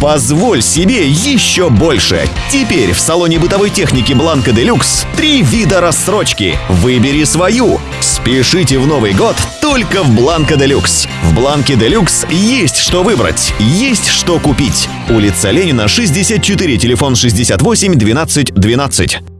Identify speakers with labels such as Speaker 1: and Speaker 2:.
Speaker 1: Позволь себе еще больше. Теперь в салоне бытовой техники Бланка Делюкс три вида рассрочки. Выбери свою. Спешите в Новый год только в Бланка Делюкс. В Бланке Делюкс есть что выбрать, есть что купить. Улица Ленина, 64, телефон 68 12 12.